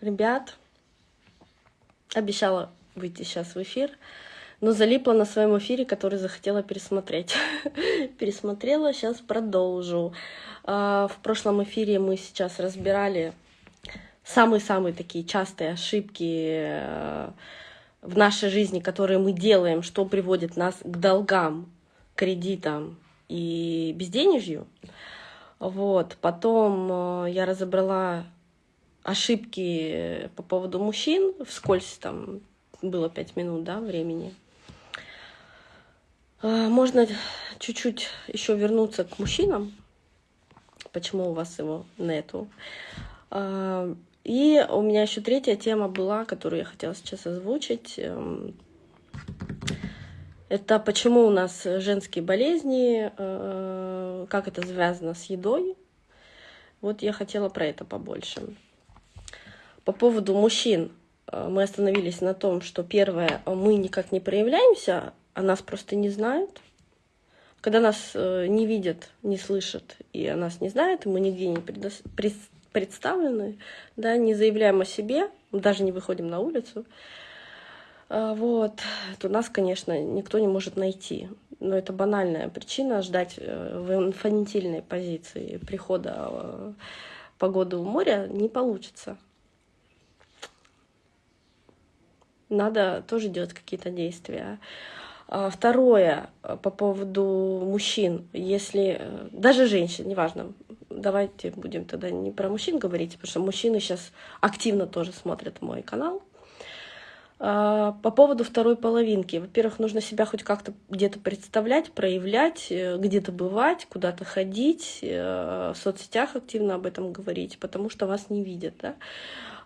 ребят. Обещала выйти сейчас в эфир, но залипла на своем эфире, который захотела пересмотреть. Пересмотрела, сейчас продолжу. А, в прошлом эфире мы сейчас разбирали самые-самые такие частые ошибки э, в нашей жизни, которые мы делаем, что приводит нас к долгам, кредитам и безденежью. Вот. Потом э, я разобрала ошибки по поводу мужчин, вскользь там было пять минут да, времени. Э, можно чуть-чуть еще вернуться к мужчинам. Почему у вас его нету? Э, и у меня еще третья тема была, которую я хотела сейчас озвучить. Эм, это почему у нас женские болезни, э, как это связано с едой. Вот я хотела про это побольше. По поводу мужчин э, мы остановились на том, что первое, мы никак не проявляемся, а нас просто не знают. Когда нас э, не видят, не слышат, и о нас не знают, мы нигде не представлены, да, не заявляем о себе, даже не выходим на улицу, вот, то нас, конечно, никто не может найти. Но это банальная причина ждать э, в инфантильной позиции прихода э, погоды у моря не получится. Надо тоже делать какие-то действия. А, второе, э, по поводу мужчин, если, даже женщин, неважно, давайте будем тогда не про мужчин говорить, потому что мужчины сейчас активно тоже смотрят мой канал, а, по поводу второй половинки. Во-первых, нужно себя хоть как-то где-то представлять, проявлять, э, где-то бывать, куда-то ходить, э, в соцсетях активно об этом говорить, потому что вас не видят. Да?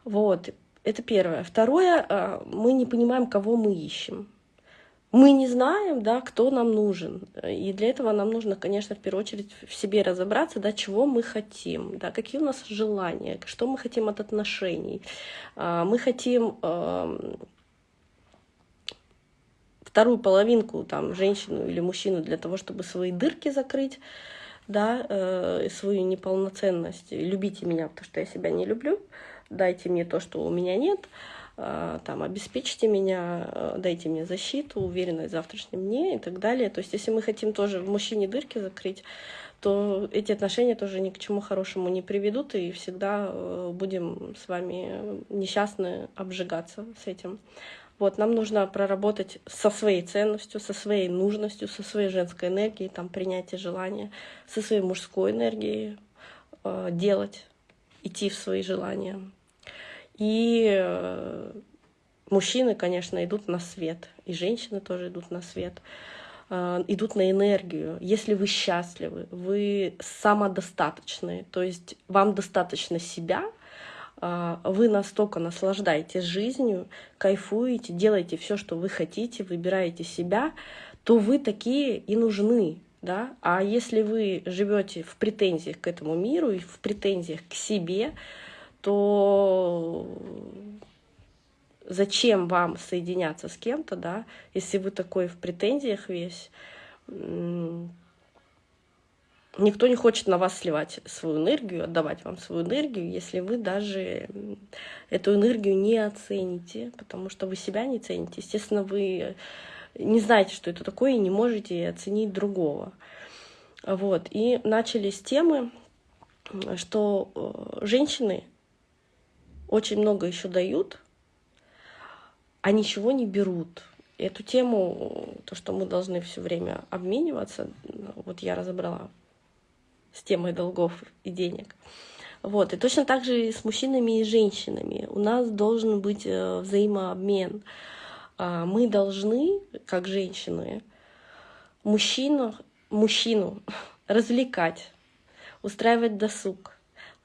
Вот, это первое. Второе, а, мы не понимаем, кого мы ищем. Мы не знаем, да, кто нам нужен. И для этого нам нужно, конечно, в первую очередь в себе разобраться, да, чего мы хотим, да, какие у нас желания, что мы хотим от отношений. А, мы хотим вторую половинку, там, женщину или мужчину для того, чтобы свои дырки закрыть, да, э, свою неполноценность. Любите меня, потому что я себя не люблю, дайте мне то, что у меня нет, э, там, обеспечьте меня, э, дайте мне защиту, уверенность в завтрашнем дне и так далее. То есть, если мы хотим тоже в мужчине дырки закрыть, то эти отношения тоже ни к чему хорошему не приведут, и всегда э, будем с вами несчастны обжигаться с этим. Вот, нам нужно проработать со своей ценностью, со своей нужностью, со своей женской энергией, там, принятие желания, со своей мужской энергией э, делать, идти в свои желания. И э, мужчины, конечно, идут на свет, и женщины тоже идут на свет, э, идут на энергию. Если вы счастливы, вы самодостаточны, то есть вам достаточно себя — а, вы настолько наслаждаетесь жизнью, кайфуете, делаете все, что вы хотите, выбираете себя, то вы такие и нужны. Да? А если вы живете в претензиях к этому миру и в претензиях к себе, то зачем вам соединяться с кем-то, да, если вы такой в претензиях весь, Никто не хочет на вас сливать свою энергию, отдавать вам свою энергию, если вы даже эту энергию не оцените, потому что вы себя не цените. Естественно, вы не знаете, что это такое, и не можете оценить другого. Вот. И начали с темы, что э, женщины очень много еще дают, а ничего не берут. Эту тему, то, что мы должны все время обмениваться, вот я разобрала с темой долгов и денег. Вот. И точно так же и с мужчинами и женщинами. У нас должен быть э, взаимообмен. А, мы должны, как женщины, мужчину, мужчину развлекать, устраивать досуг,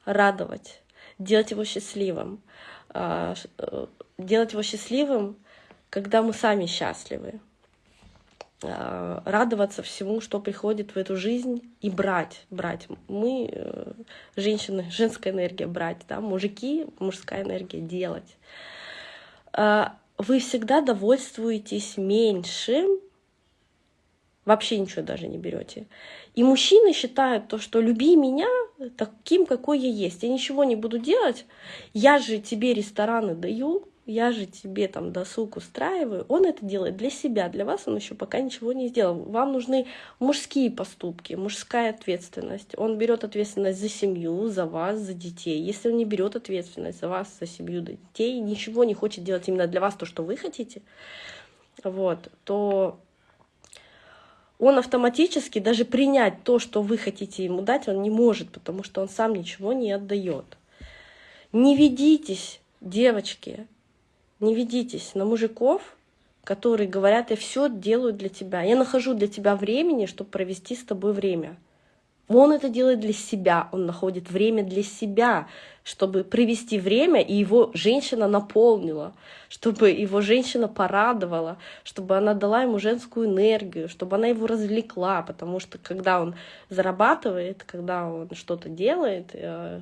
радовать, делать его счастливым. А, э, делать его счастливым, когда мы сами счастливы. А, радоваться всему, что приходит в эту жизнь, и брать, брать. Мы, э, женщины, женская энергия брать, да, мужики, мужская энергия делать. А, вы всегда довольствуетесь меньшим вообще ничего даже не берете. И мужчины считают то, что люби меня таким, какой я есть. Я ничего не буду делать. Я же тебе рестораны даю, я же тебе там досуг устраиваю. Он это делает для себя, для вас он еще пока ничего не сделал. Вам нужны мужские поступки, мужская ответственность. Он берет ответственность за семью, за вас, за детей. Если он не берет ответственность за вас, за семью, за детей, ничего не хочет делать именно для вас то, что вы хотите, вот, то он автоматически даже принять то, что вы хотите ему дать, он не может, потому что он сам ничего не отдает. Не ведитесь, девочки, не ведитесь на мужиков, которые говорят, я все делаю для тебя, я нахожу для тебя времени, чтобы провести с тобой время. Он это делает для себя, он находит время для себя, чтобы провести время, и его женщина наполнила, чтобы его женщина порадовала, чтобы она дала ему женскую энергию, чтобы она его развлекла, потому что когда он зарабатывает, когда он что-то делает, э,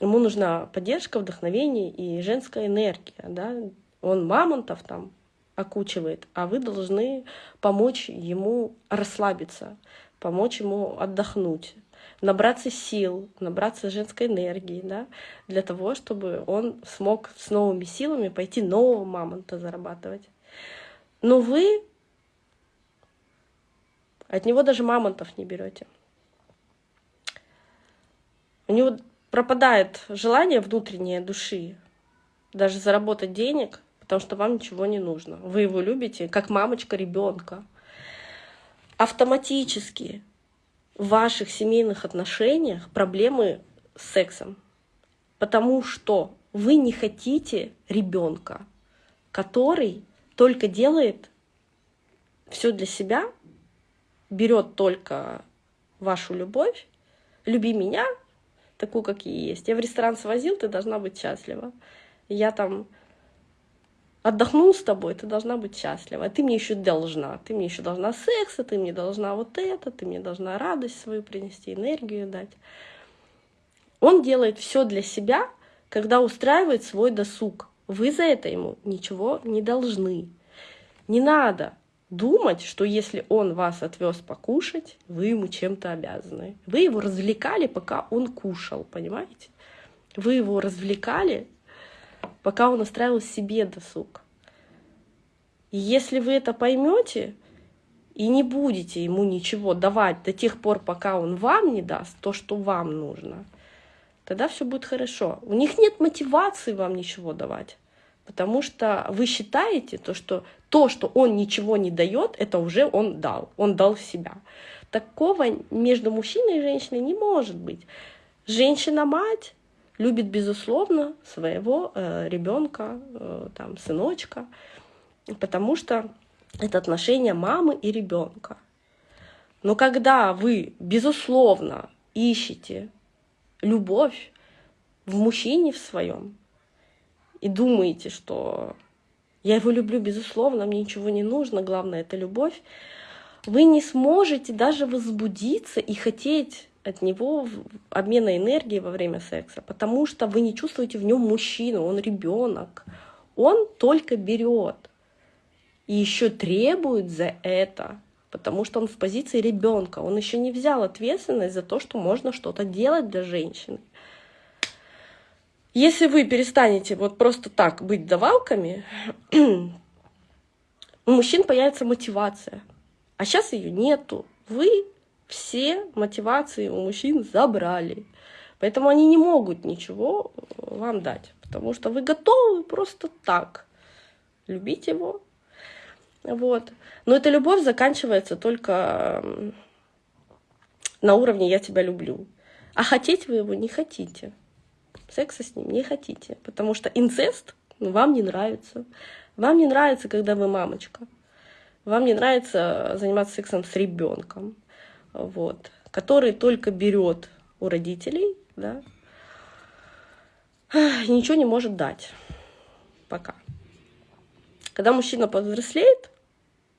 ему нужна поддержка, вдохновение и женская энергия. Да? Он мамонтов там окучивает, а вы должны помочь ему расслабиться, помочь ему отдохнуть, набраться сил, набраться женской энергии, да, для того, чтобы он смог с новыми силами пойти нового мамонта зарабатывать. Но вы от него даже мамонтов не берете. У него пропадает желание внутреннее души даже заработать денег, потому что вам ничего не нужно. Вы его любите, как мамочка ребенка автоматически в ваших семейных отношениях проблемы с сексом. Потому что вы не хотите ребенка, который только делает все для себя, берет только вашу любовь, люби меня, такую, как я есть. Я в ресторан свозил, ты должна быть счастлива. Я там отдохнул с тобой, ты должна быть счастлива. Ты мне еще должна. Ты мне еще должна секса, ты мне должна вот это, ты мне должна радость свою принести, энергию дать. Он делает все для себя, когда устраивает свой досуг. Вы за это ему ничего не должны. Не надо думать, что если он вас отвез покушать, вы ему чем-то обязаны. Вы его развлекали, пока он кушал, понимаете? Вы его развлекали пока он устраивал себе досуг. И если вы это поймете и не будете ему ничего давать до тех пор, пока он вам не даст то, что вам нужно, тогда все будет хорошо. У них нет мотивации вам ничего давать, потому что вы считаете, то, что то, что он ничего не дает, это уже он дал, он дал себя. Такого между мужчиной и женщиной не может быть. Женщина-мать любит, безусловно, своего э, ребенка, э, там, сыночка, потому что это отношение мамы и ребенка. Но когда вы, безусловно, ищете любовь в мужчине в своем и думаете, что я его люблю, безусловно, мне ничего не нужно, главное это любовь, вы не сможете даже возбудиться и хотеть от него обмена энергии во время секса, потому что вы не чувствуете в нем мужчину, он ребенок. Он только берет и еще требует за это, потому что он в позиции ребенка. Он еще не взял ответственность за то, что можно что-то делать для женщины. Если вы перестанете вот просто так быть давалками, у мужчин появится мотивация. А сейчас ее нету. Вы все мотивации у мужчин забрали. Поэтому они не могут ничего вам дать, потому что вы готовы просто так любить его. Вот. Но эта любовь заканчивается только на уровне «я тебя люблю». А хотеть вы его не хотите. Секса с ним не хотите, потому что инцест вам не нравится. Вам не нравится, когда вы мамочка. Вам не нравится заниматься сексом с ребенком вот, который только берет у родителей, да, ничего не может дать пока. Когда мужчина повзрослеет,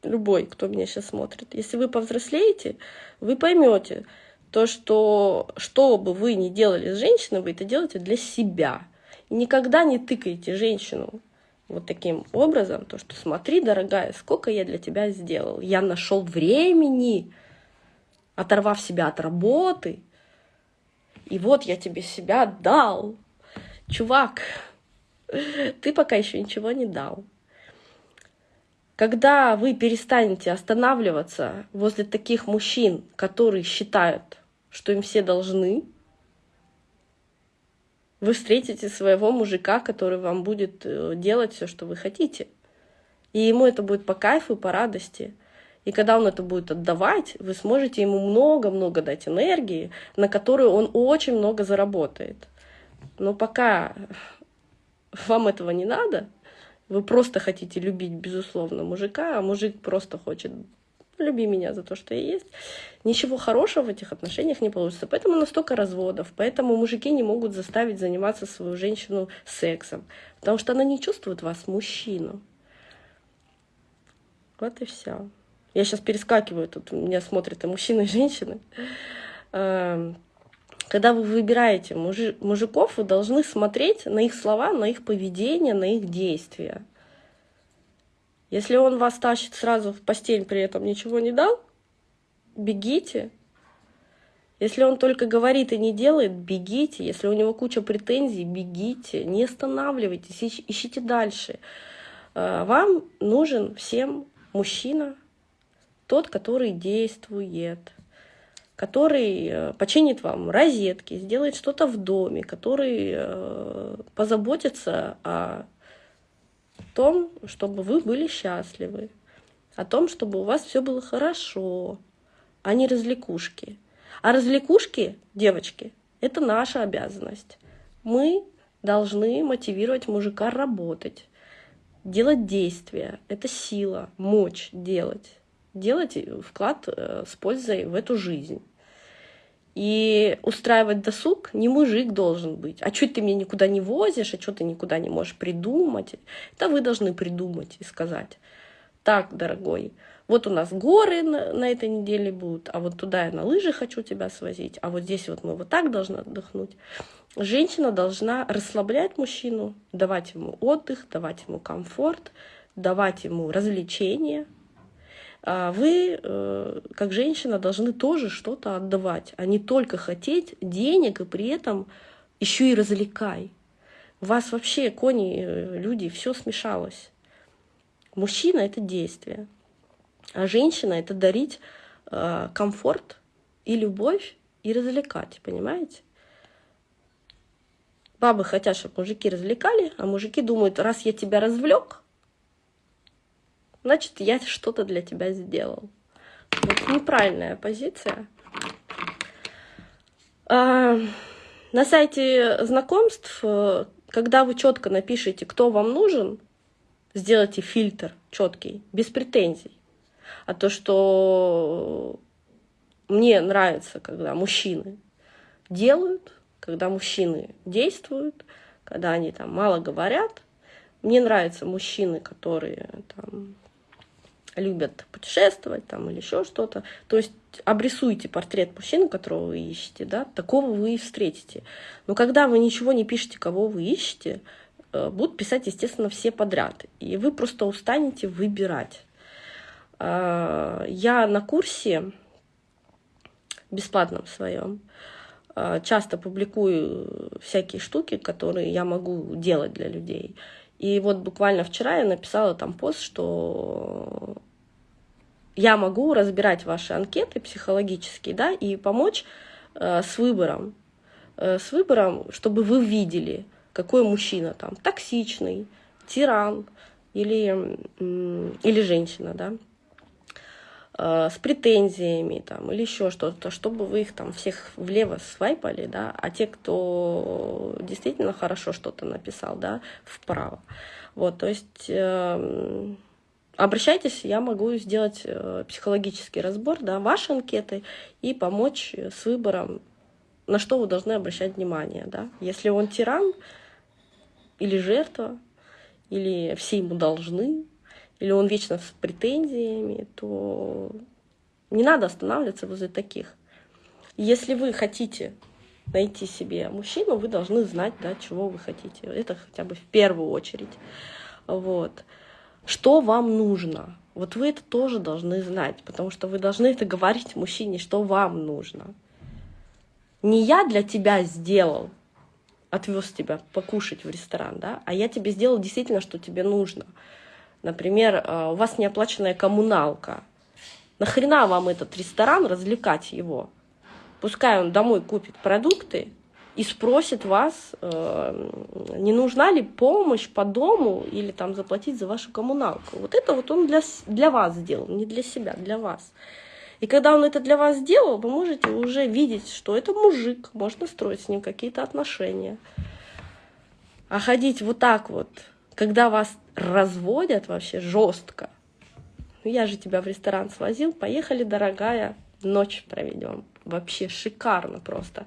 любой, кто меня сейчас смотрит, если вы повзрослеете, вы поймете то, что что бы вы ни делали с женщиной, вы это делаете для себя. И никогда не тыкайте женщину вот таким образом, то что смотри, дорогая, сколько я для тебя сделал. Я нашел времени, оторвав себя от работы, и вот я тебе себя дал. Чувак, ты пока еще ничего не дал. Когда вы перестанете останавливаться возле таких мужчин, которые считают, что им все должны, вы встретите своего мужика, который вам будет э, делать все, что вы хотите. И ему это будет по кайфу, по радости. И когда он это будет отдавать, вы сможете ему много-много дать энергии, на которую он очень много заработает. Но пока вам этого не надо, вы просто хотите любить, безусловно, мужика, а мужик просто хочет люби меня за то, что я есть. Ничего хорошего в этих отношениях не получится. Поэтому настолько разводов. Поэтому мужики не могут заставить заниматься свою женщину сексом. Потому что она не чувствует вас, мужчину. Вот и все. Я сейчас перескакиваю, тут меня смотрят и мужчины, и женщины. Эм, когда вы выбираете мужиков, вы должны смотреть на их слова, на их поведение, на их действия. Если он вас тащит сразу в постель, при этом ничего не дал, бегите. Если он только говорит и не делает, бегите. Если у него куча претензий, бегите. Не останавливайтесь, ищите дальше. Э, вам нужен всем мужчина, тот, который действует, который э, починит вам розетки, сделает что-то в доме, который э, позаботится о том, чтобы вы были счастливы, о том, чтобы у вас все было хорошо, а не развлекушки. А развлекушки, девочки, это наша обязанность. Мы должны мотивировать мужика работать, делать действия. Это сила, мочь делать. Делать вклад э, с пользой в эту жизнь. И устраивать досуг не мужик должен быть. А что ты меня никуда не возишь, а что ты никуда не можешь придумать? Это вы должны придумать и сказать. Так, дорогой, вот у нас горы на, на этой неделе будут, а вот туда я на лыжи хочу тебя свозить, а вот здесь вот мы вот так должны отдохнуть. Женщина должна расслаблять мужчину, давать ему отдых, давать ему комфорт, давать ему развлечения, вы, э, как женщина, должны тоже что-то отдавать, а не только хотеть денег и при этом еще и развлекай. У вас вообще, кони, э, люди, все смешалось. Мужчина — это действие, а женщина — это дарить э, комфорт и любовь и развлекать, понимаете? Бабы хотят, чтобы мужики развлекали, а мужики думают, раз я тебя развлек, значит, я что-то для тебя сделал. Вот неправильная позиция. А, на сайте знакомств, э, когда вы четко напишите, кто вам нужен, сделайте фильтр четкий, без претензий. А то, что мне нравится, когда мужчины делают, когда мужчины действуют, когда они там мало говорят. Мне нравятся мужчины, которые там любят путешествовать там или еще что-то. То есть обрисуйте портрет мужчины, которого вы ищете, да, такого вы и встретите. Но когда вы ничего не пишете, кого вы ищете, э, будут писать, естественно, все подряд. И вы просто устанете выбирать. А, я на курсе бесплатном своем а, часто публикую всякие штуки, которые я могу делать для людей. И вот буквально вчера я написала там пост, что я могу разбирать ваши анкеты психологические, да, и помочь э, с выбором, э, с выбором, чтобы вы видели, какой мужчина там токсичный, тиран или, э, или женщина, да, э, с претензиями там или еще что-то, чтобы вы их там всех влево свайпали, да, а те, кто действительно хорошо что-то написал, да, вправо. Вот, то есть э, обращайтесь, я могу сделать э, психологический разбор, да, вашей анкеты и помочь с выбором, на что вы должны обращать внимание, да. Если он тиран или жертва, или все ему должны, или он вечно с претензиями, то не надо останавливаться возле таких. Если вы хотите найти себе мужчину, вы должны знать, да, чего вы хотите. Это хотя бы в первую очередь. Вот. Что вам нужно? Вот вы это тоже должны знать, потому что вы должны это говорить мужчине, что вам нужно. Не я для тебя сделал, отвез тебя покушать в ресторан, да, а я тебе сделал действительно, что тебе нужно. Например, э, у вас неоплаченная коммуналка. Нахрена вам этот ресторан развлекать его? Пускай он домой купит продукты и спросит вас, э, не нужна ли помощь по дому или там заплатить за вашу коммуналку. Вот это вот он для, для вас сделал, не для себя, для вас. И когда он это для вас сделал, вы можете уже видеть, что это мужик, можно строить с ним какие-то отношения. А ходить вот так вот, когда вас разводят вообще жестко. Ну, я же тебя в ресторан свозил, поехали, дорогая, ночь проведем. Вообще шикарно просто.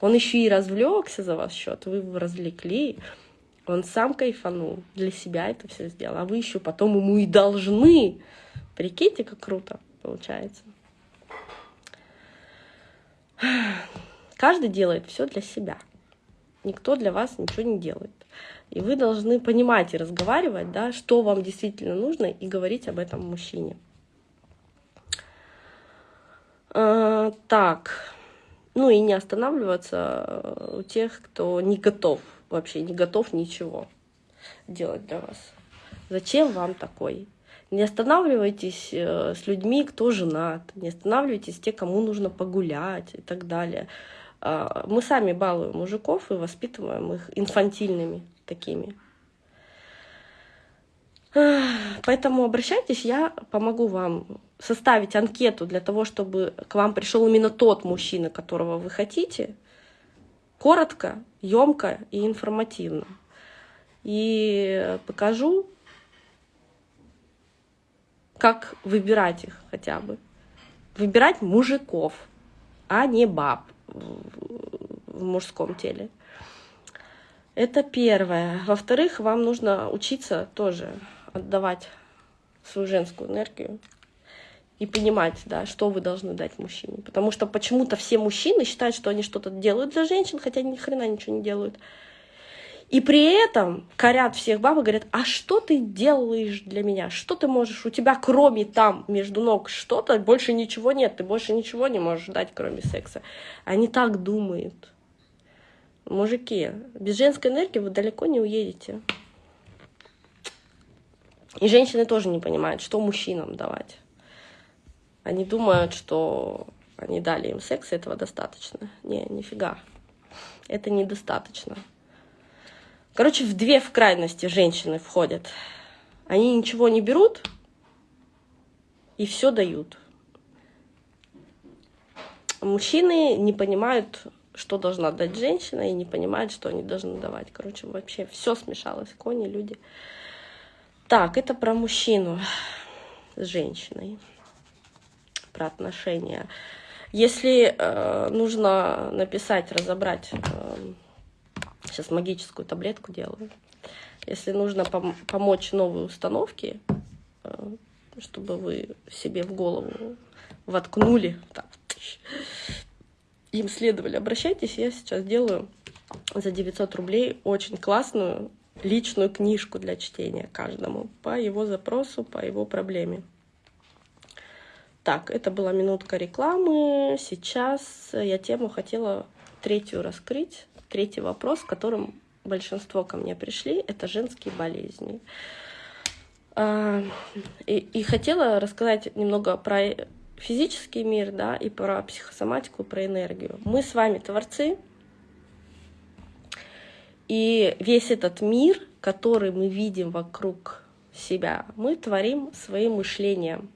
Он еще и развлекся за ваш счет, вы его развлекли, он сам кайфанул, для себя это все сделал, а вы еще потом ему и должны. Прикиньте, как круто получается. Каждый делает все для себя. Никто для вас ничего не делает. И вы должны понимать и разговаривать, да, что вам действительно нужно, и говорить об этом мужчине. А, так, ну и не останавливаться у тех, кто не готов, вообще не готов ничего делать для вас. Зачем вам такой? Не останавливайтесь э, с людьми, кто женат, не останавливайтесь те, кому нужно погулять и так далее. А, мы сами балуем мужиков и воспитываем их инфантильными такими. Поэтому обращайтесь, я помогу вам составить анкету для того, чтобы к вам пришел именно тот мужчина, которого вы хотите, коротко, емко и информативно. И покажу, как выбирать их хотя бы. Выбирать мужиков, а не баб в мужском теле. Это первое. Во-вторых, вам нужно учиться тоже отдавать свою женскую энергию и понимать, да, что вы должны дать мужчине. Потому что почему-то все мужчины считают, что они что-то делают для женщин, хотя ни хрена ничего не делают. И при этом корят всех баб и говорят, а что ты делаешь для меня? Что ты можешь? У тебя кроме там между ног что-то, больше ничего нет, ты больше ничего не можешь дать, кроме секса. Они так думают. Мужики, без женской энергии вы далеко не уедете. И женщины тоже не понимают, что мужчинам давать. Они думают, что они дали им секс, и этого достаточно. Не, нифига. Это недостаточно. Короче, в две в крайности женщины входят. Они ничего не берут и все дают. Мужчины не понимают, что должна дать женщина, и не понимают, что они должны давать. Короче, вообще все смешалось. Кони, люди. Так, это про мужчину с женщиной, про отношения. Если э, нужно написать, разобрать э, Сейчас магическую таблетку делаю. Если нужно пом помочь новой установке, э, чтобы вы себе в голову воткнули, так, им следовали, обращайтесь, я сейчас делаю за 900 рублей очень классную личную книжку для чтения каждому по его запросу, по его проблеме. Так, это была минутка рекламы. Сейчас я тему хотела третью раскрыть. Третий вопрос, которым большинство ко мне пришли, это женские болезни. А, и, и хотела рассказать немного про физический мир, да, и про психосоматику, про энергию. Мы с вами творцы, и весь этот мир, который мы видим вокруг себя, мы творим своим мышлением.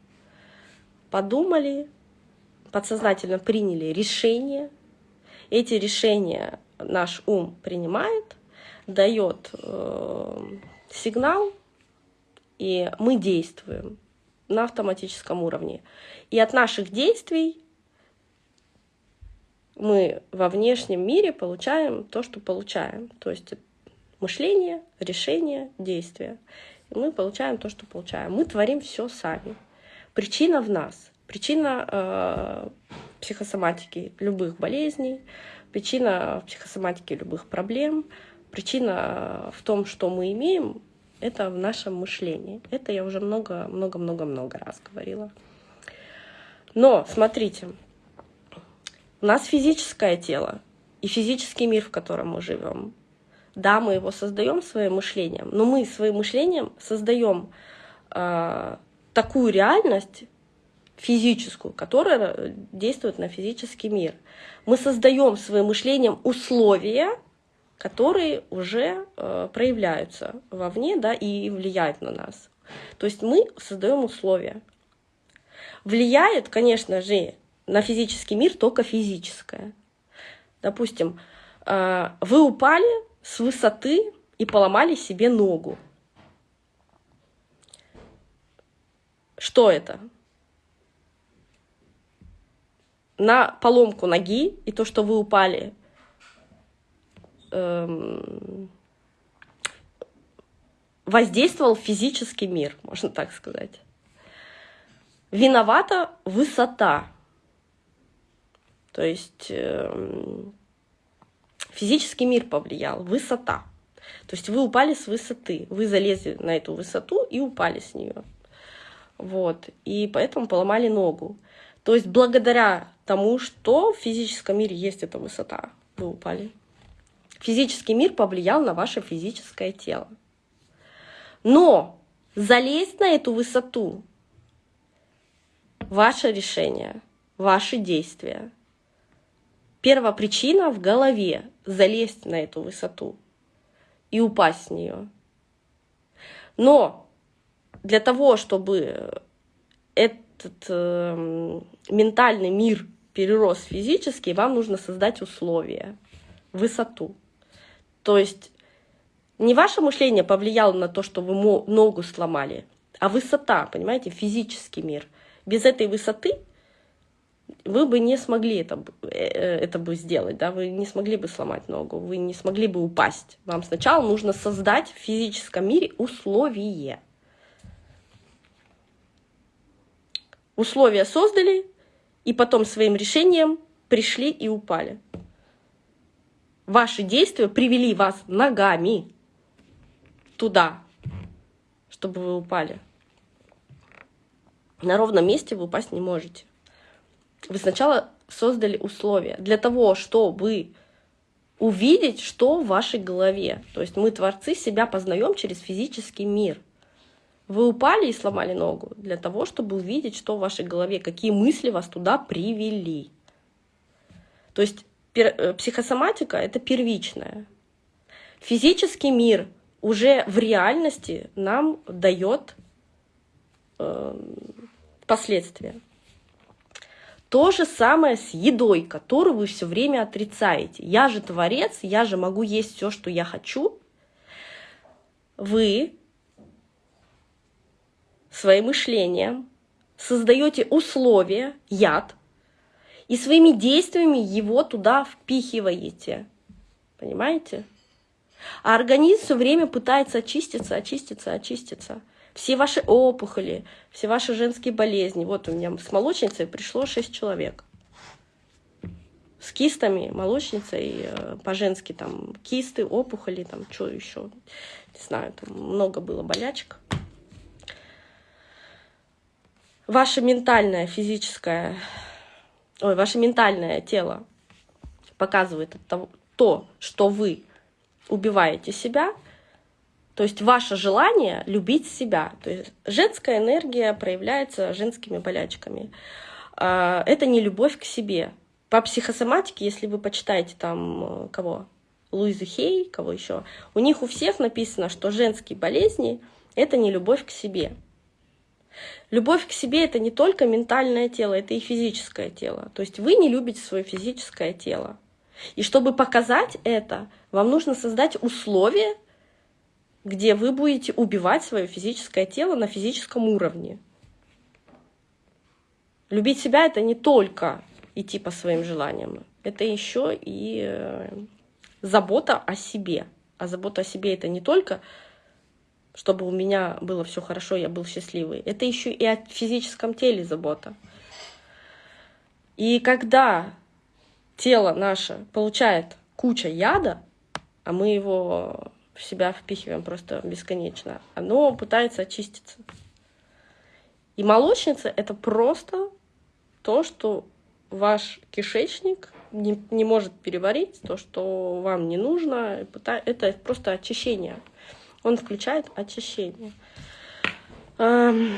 Подумали, подсознательно приняли решение. Эти решения наш ум принимает, дает э, сигнал, и мы действуем на автоматическом уровне. И от наших действий мы во внешнем мире получаем то, что получаем. То есть мышление, решение, действие. И мы получаем то, что получаем. Мы творим все сами. Причина в нас. Причина э, психосоматики любых болезней, Причина в психосоматике любых проблем, причина в том, что мы имеем, Это в нашем мышлении. Это я уже много-много-много-много раз говорила. Но, смотрите, у нас физическое тело и физический мир, в котором мы живем. Да, мы его создаем своим мышлением, но мы своим мышлением создаем э, такую реальность физическую, которая действует на физический мир. Мы создаем своим мышлением условия, которые уже э, проявляются вовне да, и влияют на нас. То есть мы создаем условия. Влияет, конечно же, на физический мир только физическое. Допустим, э, вы упали с высоты и поломали себе ногу. Что это? На поломку ноги и то, что вы упали, воздействовал физический мир, можно так сказать. Виновата высота. То есть э, физический мир повлиял, высота. То есть вы упали с высоты, вы залезли на эту высоту и упали с нее. Вот, и поэтому поломали ногу. То есть благодаря тому, что в физическом мире есть эта высота, вы упали. Физический мир повлиял на ваше физическое тело. Но залезть на эту высоту – ваше решение, ваши действия. Первая причина в голове – залезть на эту высоту и упасть с нее. Но для того, чтобы этот э, ментальный мир перерос в физический, вам нужно создать условия, высоту. То есть не ваше мышление повлияло на то, что вы ногу сломали, а высота, понимаете, физический мир. Без этой высоты вы бы не смогли это, э, это бы сделать, да, вы не смогли бы сломать ногу, вы не смогли бы упасть. Вам сначала нужно создать в физическом мире условия. Условия создали, и потом своим решением пришли и упали. Ваши действия привели вас ногами туда, чтобы вы упали. На ровном месте вы упасть не можете. Вы сначала создали условия для того, чтобы увидеть, что в вашей голове. То есть мы, творцы, себя познаем через физический мир. Вы упали и сломали ногу для того, чтобы увидеть, что в вашей голове, какие мысли вас туда привели. То есть психосоматика — это первичная. Физический мир уже в реальности нам дает э, последствия. То же самое с едой, которую вы все время отрицаете. Я же творец, я же могу есть все, что я хочу. Вы своим мышлением создаете условия, яд, и своими действиями его туда впихиваете. Понимаете? А организм все время пытается очиститься, очиститься, очиститься. Все ваши опухоли, все ваши женские болезни. Вот у меня с молочницей пришло 6 человек. С кистами, молочницей, э, по-женски там кисты, опухоли, там что еще. Не знаю, там много было болячек. Ваше ментальное, физическое, ой, ваше ментальное тело показывает то, что вы убиваете себя, то есть ваше желание любить себя. То есть женская энергия проявляется женскими болячками. А, это не любовь к себе. По психосоматике, если вы почитаете там э, кого? Луизу Хей, кого еще, у них у всех написано, что женские болезни — это не любовь к себе. Любовь к себе — это не только ментальное тело, это и физическое тело. То есть вы не любите свое физическое тело. И чтобы показать это, вам нужно создать условия, где вы будете убивать свое физическое тело на физическом уровне. Любить себя — это не только идти по своим желаниям, это еще и э, забота о себе. А забота о себе — это не только чтобы у меня было все хорошо, я был счастливый. Это еще и о физическом теле забота. И когда тело наше получает куча яда, а мы его в себя впихиваем просто бесконечно, оно пытается очиститься. И молочница — это просто то, что ваш кишечник не, не может переварить, то, что вам не нужно. Это просто очищение. Он включает очищение. Эм,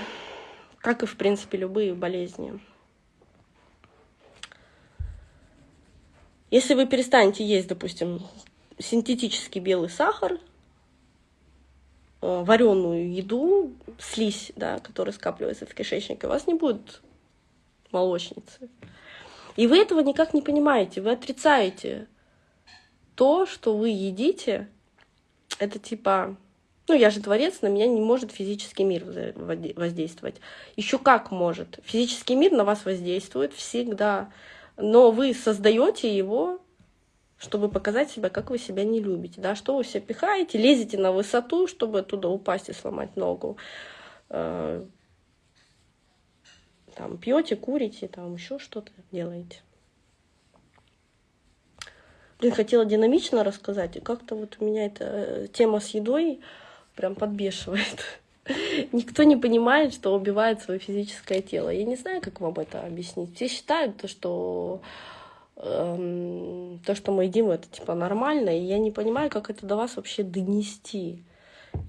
как и, в принципе, любые болезни. Если вы перестанете есть, допустим, синтетический белый сахар, э, вареную еду, слизь, да, которая скапливается в кишечнике, у вас не будет молочницы. И вы этого никак не понимаете, вы отрицаете то, что вы едите. Это типа, ну я же творец, на меня не может физический мир воздействовать. Еще как может. Физический мир на вас воздействует всегда, но вы создаете его чтобы показать себя, как вы себя не любите, да, что вы себя пихаете, лезете на высоту, чтобы оттуда упасть и сломать ногу, э, там пьете, курите, там еще что-то делаете. Блин, хотела динамично рассказать, и как-то вот у меня эта э, тема с едой прям подбешивает. Никто не понимает, что убивает свое физическое тело. Я не знаю, как вам это объяснить. Все считают, то, что эм, то, что мы едим, это типа нормально, и я не понимаю, как это до вас вообще донести.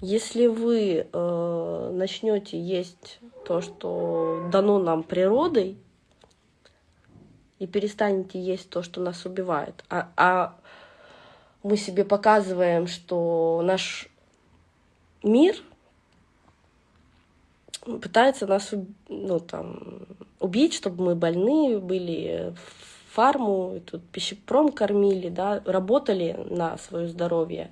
Если вы э, начнете есть то, что дано нам природой, и перестанете есть то, что нас убивает, а, а мы себе показываем, что наш мир пытается нас ну, там, убить, чтобы мы больные были, фарму, тут пищепром кормили, да, работали на свое здоровье.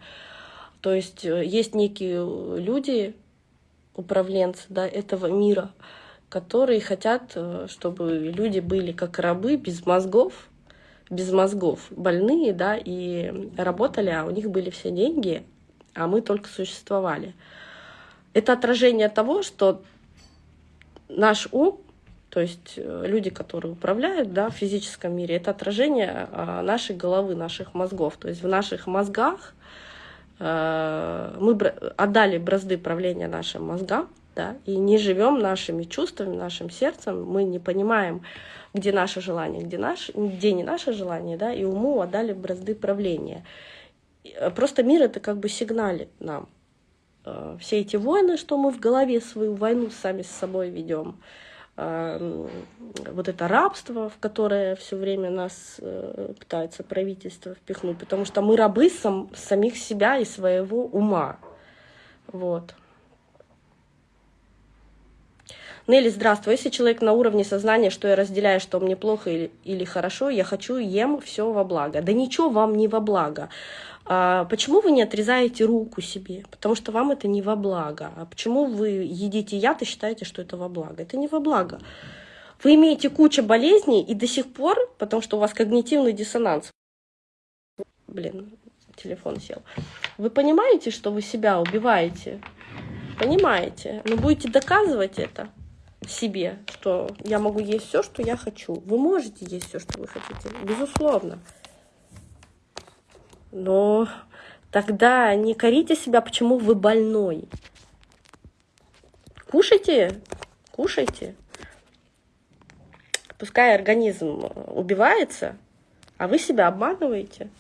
То есть э, есть некие люди, управленцы да, этого мира, которые хотят, э, чтобы люди были как рабы, без мозгов, без мозгов, больные, да, и работали, а у них были все деньги, а мы только существовали. Это отражение того, что наш ум то есть э, люди, которые управляют да, в физическом мире, это отражение а, нашей головы, наших мозгов. То есть в наших мозгах э, мы отдали бразды правления нашим мозгам, да, и не живем нашими чувствами, нашим сердцем, мы не понимаем, где наше желание, где, наш, где не наше желание, да, и уму отдали бразды правления. Э, просто мир это как бы сигналит нам. Все эти войны, что мы в голове свою войну сами с собой ведем, вот это рабство, в которое все время нас э, пытается правительство впихнуть, потому что мы рабы сам, самих себя и своего ума. Вот. Нелли, здравствуй. Если человек на уровне сознания, что я разделяю, что мне плохо или, или хорошо, я хочу, ем все во благо. Да ничего вам не во благо. А почему вы не отрезаете руку себе? Потому что вам это не во благо. А почему вы едите яд и считаете, что это во благо? Это не во благо. Вы имеете кучу болезней и до сих пор, потому что у вас когнитивный диссонанс. Блин, телефон сел. Вы понимаете, что вы себя убиваете? Понимаете? Но будете доказывать это себе, что я могу есть все, что я хочу. Вы можете есть все, что вы хотите, безусловно. Но тогда не корите себя, почему вы больной. Кушайте, кушайте. Пускай организм убивается, а вы себя обманываете.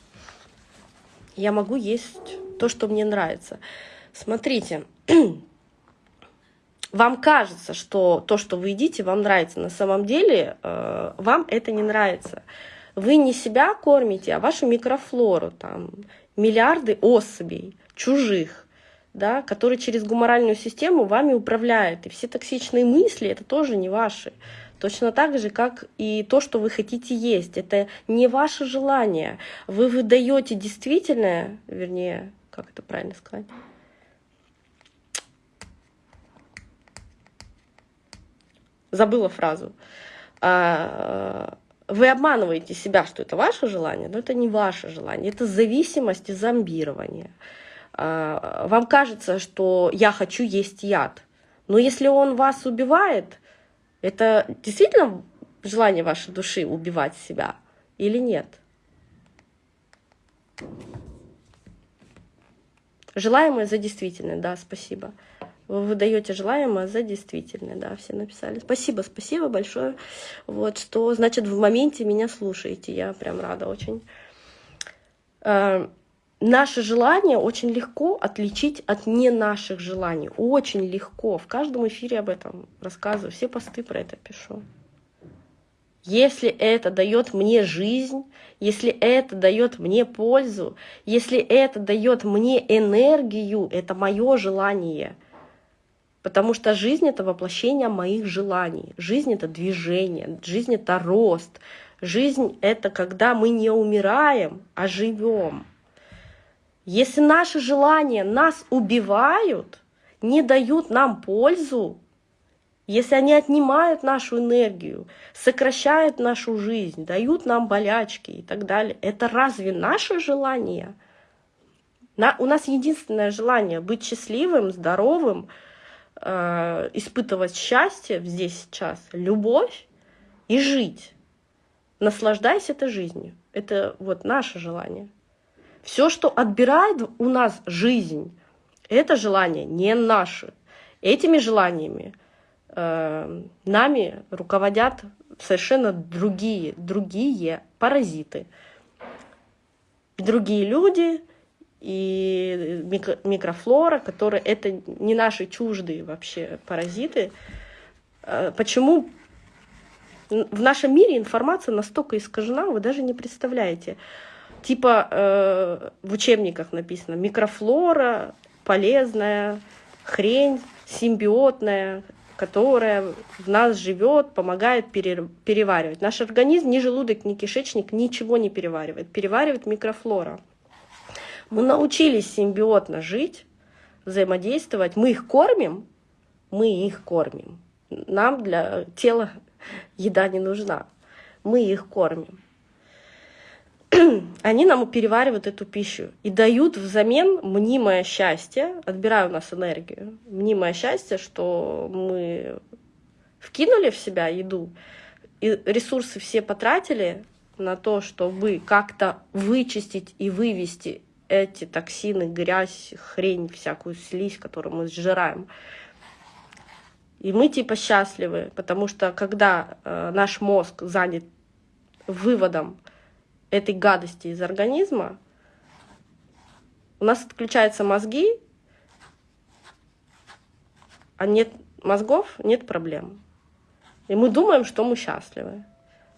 Я могу есть то, что мне нравится. Смотрите, вам кажется, что то, что вы едите, вам нравится. На самом деле э, вам это не нравится вы не себя кормите, а вашу микрофлору, там, миллиарды особей, чужих, да, которые через гуморальную систему вами управляют. И все токсичные мысли — это тоже не ваши. Точно так же, как и то, что вы хотите есть. Это не ваше желание. Вы выдаете действительное, вернее, как это правильно сказать? Забыла фразу. А, вы обманываете себя, что это ваше желание, но это не ваше желание, это зависимость и зомбирование. А, вам кажется, что я хочу есть яд, но если он вас убивает, это действительно желание вашей души убивать себя или нет? Желаемое за действительное, да, спасибо. Вы выдаете желаемое за действительное, да, все написали. Спасибо, спасибо большое. Вот что, значит, в моменте меня слушаете, я прям рада очень. Э, Наше желание очень легко отличить от не наших желаний. Очень легко. В каждом эфире об этом рассказываю. Все посты про это пишу. Если это дает мне жизнь, если это дает мне пользу, если это дает мне энергию, это мое желание. Потому что жизнь — это воплощение моих желаний. Жизнь — это движение, жизнь — это рост. Жизнь — это когда мы не умираем, а живем. Если наши желания нас убивают, не дают нам пользу, если они отнимают нашу энергию, сокращают нашу жизнь, дают нам болячки и так далее, это разве наше желание? На, у нас единственное желание быть счастливым, здоровым, э, испытывать счастье здесь сейчас, любовь и жить. Наслаждайся этой жизнью. Это вот наше желание. Все, что отбирает у нас жизнь, это желание не наши. Этими желаниями э, нами руководят совершенно другие, другие паразиты. Другие люди и микрофлора, которые это не наши чуждые вообще паразиты. Э, почему в нашем мире информация настолько искажена, вы даже не представляете типа э, в учебниках написано микрофлора полезная хрень симбиотная которая в нас живет, помогает пере, переваривать. Наш организм, ни желудок, ни кишечник ничего не переваривает. Переваривает микрофлора. Мы научились симбиотно жить, взаимодействовать. Мы их кормим, мы их кормим. Нам для тела еда не нужна. Мы их кормим. они нам переваривают эту пищу и дают взамен мнимое счастье, отбирая у нас энергию, мнимое счастье, что мы вкинули в себя еду, и ресурсы все потратили на то, чтобы как-то вычистить и вывести эти токсины, грязь, хрень, всякую слизь, которую мы сжираем. И мы типа счастливы, потому что когда э, наш мозг занят выводом этой гадости из организма, у нас отключаются мозги, а нет мозгов, нет проблем. И мы думаем, что мы счастливы.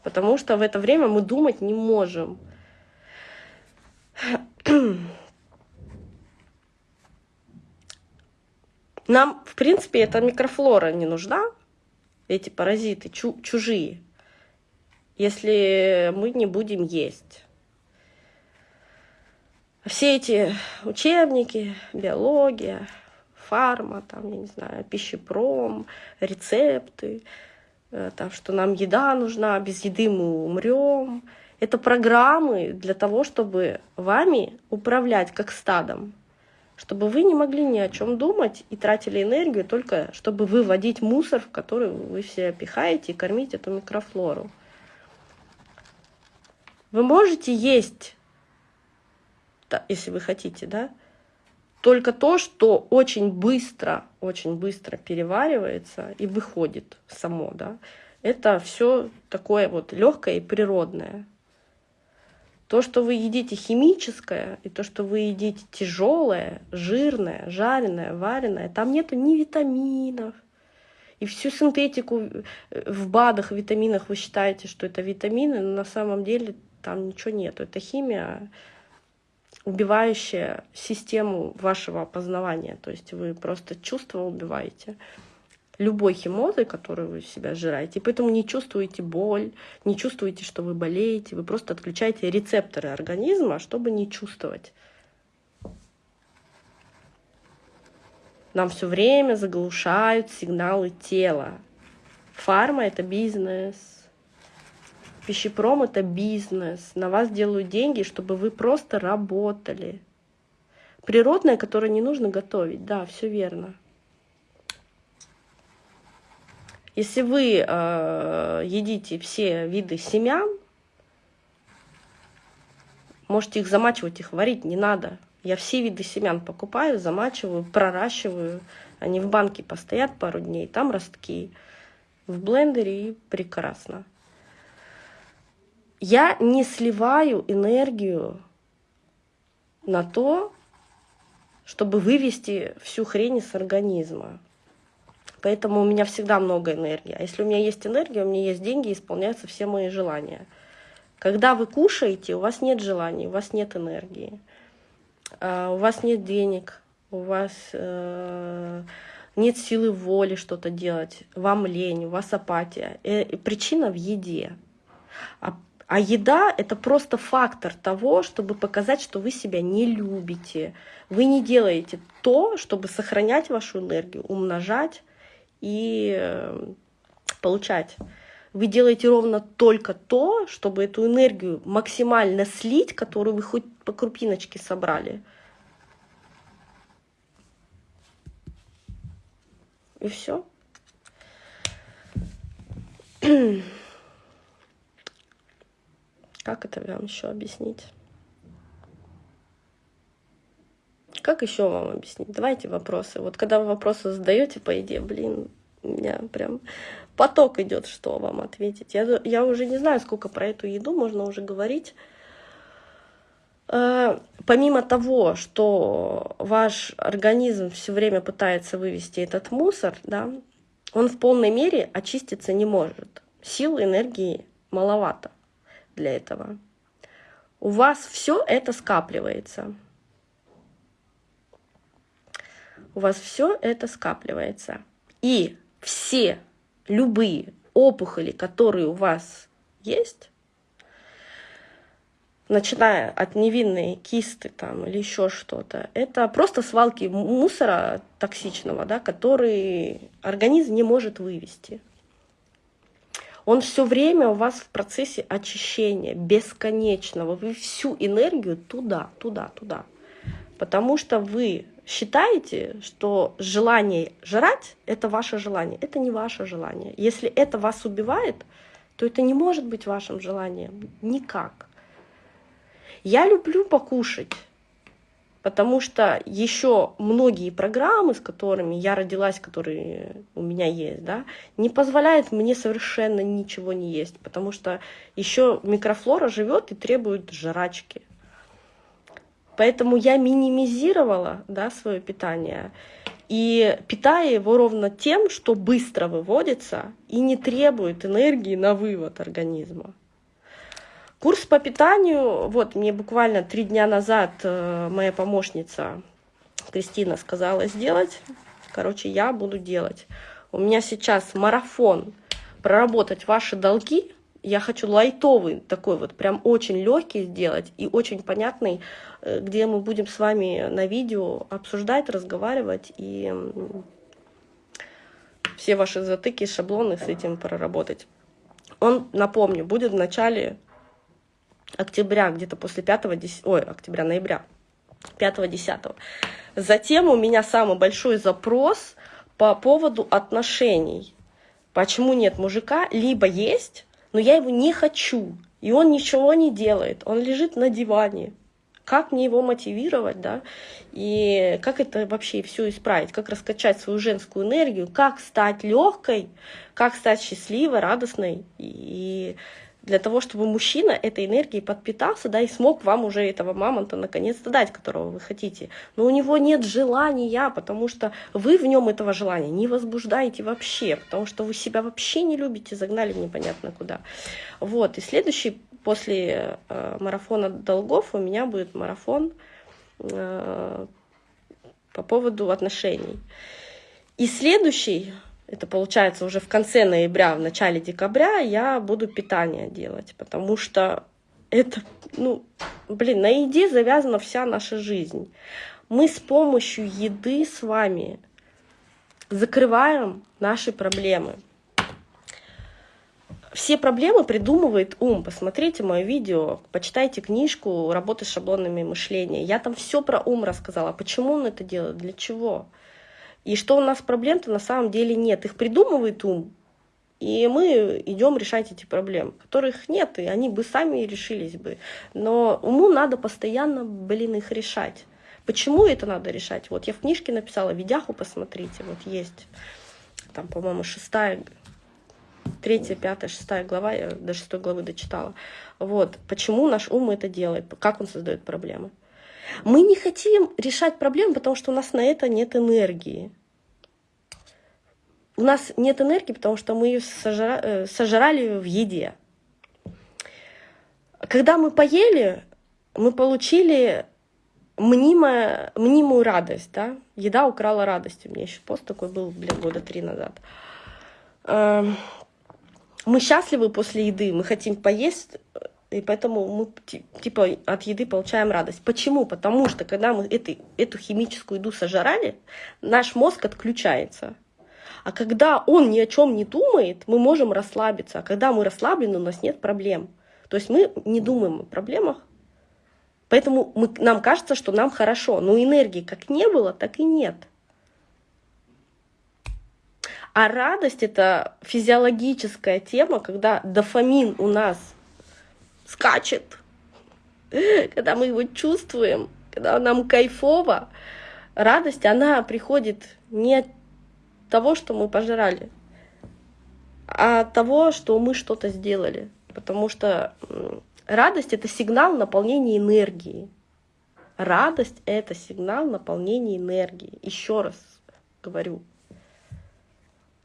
Потому что в это время мы думать не можем. Нам, в принципе, эта микрофлора не нужна, эти паразиты чу чужие если мы не будем есть. Все эти учебники, биология, фарма, там, я не знаю, пищепром, рецепты, э, там, что нам еда нужна, без еды мы умрем. Это программы для того, чтобы вами управлять как стадом, чтобы вы не могли ни о чем думать и тратили энергию только, чтобы выводить мусор, в который вы все пихаете и кормить эту микрофлору. Вы можете есть, если вы хотите, да, только то, что очень быстро, очень быстро переваривается и выходит само, да. Это все такое вот легкое и природное. То, что вы едите химическое, и то, что вы едите тяжелое, жирное, жареное, вареное, там нету ни витаминов. И всю синтетику в БАДах, витаминах вы считаете, что это витамины, но на самом деле там ничего нету. Это химия, убивающая систему вашего опознавания. То есть вы просто чувства убиваете любой химозой, которую вы себя сжираете, и поэтому не чувствуете боль, не чувствуете, что вы болеете, вы просто отключаете рецепторы организма, чтобы не чувствовать. Нам все время заглушают сигналы тела. Фарма — это бизнес, Пищепром — это бизнес. На вас делают деньги, чтобы вы просто работали. Природное, которое не нужно готовить. Да, все верно. Если вы э, едите все виды семян, можете их замачивать, их варить не надо. Я все виды семян покупаю, замачиваю, проращиваю. Они в банке постоят пару дней, там ростки. В блендере и прекрасно. Я не сливаю энергию на то, чтобы вывести всю хрень из организма. Поэтому у меня всегда много энергии. А если у меня есть энергия, у меня есть деньги, исполняются все мои желания. Когда вы кушаете, у вас нет желаний, у вас нет энергии, а, у вас нет денег, у вас э, нет силы воли что-то делать, вам лень, у вас апатия. И э, причина в еде. А, а еда — это просто фактор того, чтобы показать, что вы себя не любите. Вы не делаете то, чтобы сохранять вашу энергию, умножать и э, получать. Вы делаете ровно только то, чтобы эту энергию максимально слить, которую вы хоть по крупиночке собрали. И все. Как это вам еще объяснить? Как еще вам объяснить? Давайте вопросы. Вот когда вы вопросы задаете по идее, блин, у меня прям поток идет, что вам ответить. Я, я уже не знаю, сколько про эту еду можно уже говорить. Э, помимо того, что ваш организм все время пытается вывести этот мусор, да, он в полной мере очиститься не может. Сил, энергии маловато для этого. У вас все это скапливается. У вас все это скапливается. И все любые опухоли, которые у вас есть, начиная от невинной кисты там, или еще что-то, это просто свалки мусора токсичного, да, который организм не может вывести. Он все время у вас в процессе очищения, бесконечного. Вы всю энергию туда, туда, туда. Потому что вы считаете, что желание жрать — это ваше желание. Это не ваше желание. Если это вас убивает, то это не может быть вашим желанием. Никак. Я люблю покушать, потому что еще многие программы, с которыми я родилась, которые у меня есть, да, не позволяют мне совершенно ничего не есть, потому что еще микрофлора живет и требует жрачки. Поэтому я минимизировала да, свое питание и питаю его ровно тем, что быстро выводится и не требует энергии на вывод организма. Курс по питанию, вот мне буквально три дня назад э, моя помощница Кристина сказала сделать. Короче, я буду делать. У меня сейчас марафон проработать ваши долги я хочу лайтовый такой вот, прям очень легкий сделать и очень понятный, э, где мы будем с вами на видео обсуждать, разговаривать и все ваши затыки, шаблоны с этим проработать. Он, напомню, будет в начале октября, где-то после 5 10, ой, октября, ноября, 5-10. Затем у меня самый большой запрос по поводу отношений. Почему нет мужика? Либо есть, но я его не хочу, и он ничего не делает, он лежит на диване. Как мне его мотивировать, да, и как это вообще все исправить, как раскачать свою женскую энергию, как стать легкой, как стать счастливой, радостной и для того, чтобы мужчина этой энергией подпитался, да, и смог вам уже этого мамонта наконец-то дать, которого вы хотите. Но у него нет желания, потому что вы в нем этого желания не возбуждаете вообще, потому что вы себя вообще не любите, загнали непонятно куда. Вот, и следующий после э, марафона долгов у меня будет марафон э, по поводу отношений. И следующий это получается уже в конце ноября, в начале декабря я буду питание делать, потому что это, ну, блин, на еде завязана вся наша жизнь. Мы с помощью еды с вами закрываем наши проблемы. Все проблемы придумывает ум. Посмотрите мое видео, почитайте книжку «Работа с шаблонами мышления». Я там все про ум рассказала. Почему он это делает, для чего. И что у нас проблем-то на самом деле нет. Их придумывает ум, и мы идем решать эти проблемы, которых нет, и они бы сами решились бы. Но уму надо постоянно, блин, их решать. Почему это надо решать? Вот я в книжке написала, видяху посмотрите, вот есть. Там, по-моему, шестая, третья, пятая, шестая глава, я до шестой главы дочитала. Вот, почему наш ум это делает, как он создает проблемы. Мы не хотим решать проблемы, потому что у нас на это нет энергии. У нас нет энергии, потому что мы ее сожра... Э, сожрали в еде. Когда мы поели, мы получили мнимая, мнимую радость, да, еда украла радость. У меня еще пост такой был, блин, года три назад. Эм, мы счастливы после еды, мы хотим поесть, и поэтому мы типа от еды получаем радость. Почему? Потому что когда мы эту, эту химическую еду сожрали, наш мозг отключается. А когда он ни о чем не думает, мы можем расслабиться. А когда мы расслаблены, у нас нет проблем. То есть мы не думаем о проблемах, Поэтому мы, нам кажется, что нам хорошо, но энергии как не было, так и нет. А радость — это физиологическая тема, когда дофамин у нас скачет, когда мы его чувствуем, когда нам кайфово. Радость, она приходит не от того, что мы пожрали, а от того, что мы что-то сделали. Потому что Радость — это сигнал наполнения энергии. Радость — это сигнал наполнения энергии. Еще раз говорю.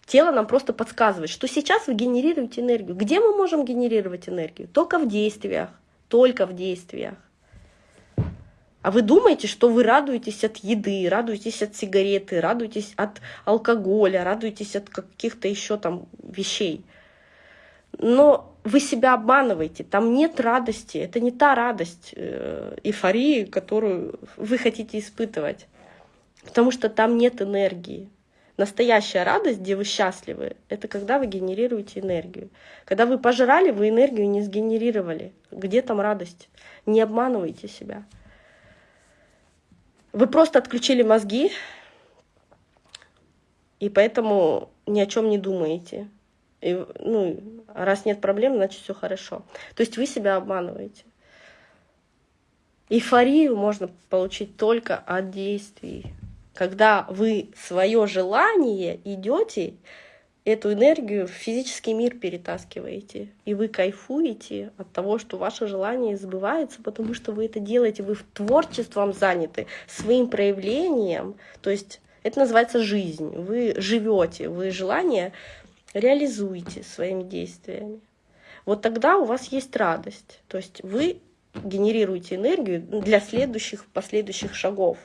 Тело нам просто подсказывает, что сейчас вы генерируете энергию. Где мы можем генерировать энергию? Только в действиях. Только в действиях. А вы думаете, что вы радуетесь от еды, радуетесь от сигареты, радуетесь от алкоголя, радуетесь от каких-то еще там вещей. Но вы себя обманываете, там нет радости, это не та радость, э, эйфории, которую вы хотите испытывать, потому что там нет энергии. Настоящая радость, где вы счастливы, это когда вы генерируете энергию. Когда вы пожрали, вы энергию не сгенерировали. Где там радость? Не обманывайте себя. Вы просто отключили мозги, и поэтому ни о чем не думаете. И, ну, раз нет проблем, значит все хорошо. То есть вы себя обманываете. Эйфорию можно получить только от действий. Когда вы свое желание идете, эту энергию в физический мир перетаскиваете. И вы кайфуете от того, что ваше желание сбывается, потому что вы это делаете, вы творчеством заняты, своим проявлением. То есть это называется жизнь. Вы живете, вы желание реализуете своими действиями. Вот тогда у вас есть радость. То есть вы генерируете энергию для следующих, последующих шагов.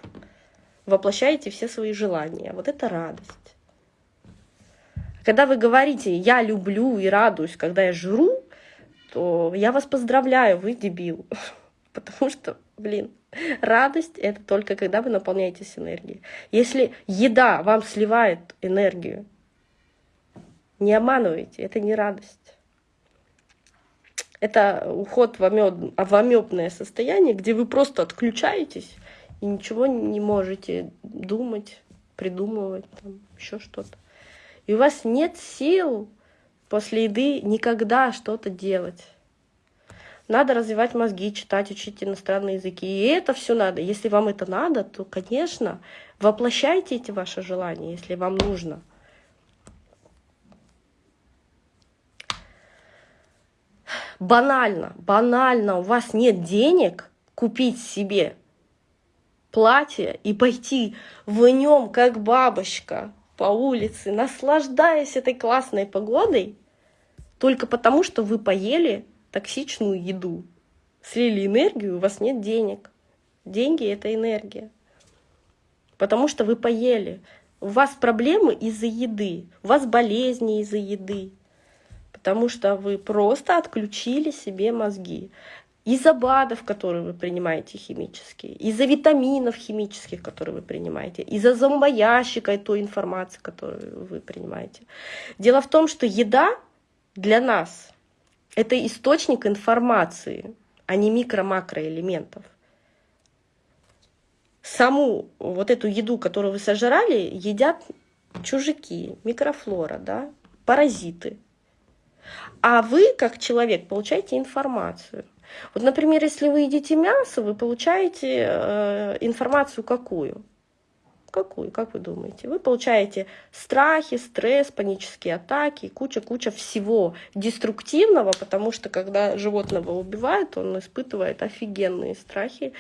Воплощаете все свои желания. Вот это радость. Когда вы говорите «я люблю и радуюсь, когда я жру», то я вас поздравляю, вы дебил. Потому что, блин, радость — это только когда вы наполняетесь энергией. Если еда вам сливает энергию, не обманывайте, это не радость. Это уход в, амеб... в амебное состояние, где вы просто отключаетесь и ничего не можете думать, придумывать, еще что-то. И у вас нет сил после еды никогда что-то делать. Надо развивать мозги, читать, учить иностранные языки. И это все надо. Если вам это надо, то, конечно, воплощайте эти ваши желания, если вам нужно. банально, банально у вас нет денег купить себе платье и пойти в нем как бабочка по улице, наслаждаясь этой классной погодой, только потому, что вы поели токсичную еду, слили энергию, у вас нет денег. Деньги — это энергия. Потому что вы поели. У вас проблемы из-за еды, у вас болезни из-за еды, потому что вы просто отключили себе мозги. Из-за БАДов, которые вы принимаете химические, из-за витаминов химических, которые вы принимаете, из-за зомбоящика и той информации, которую вы принимаете. Дело в том, что еда для нас — это источник информации, а не микро-макроэлементов. Саму вот эту еду, которую вы сожрали, едят чужаки, микрофлора, да, паразиты — а вы, как человек, получаете информацию. Вот, например, если вы едите мясо, вы получаете э, информацию какую? Какую, как вы думаете? Вы получаете страхи, стресс, панические атаки, куча-куча всего деструктивного, потому что когда животного убивают, он испытывает офигенные страхи,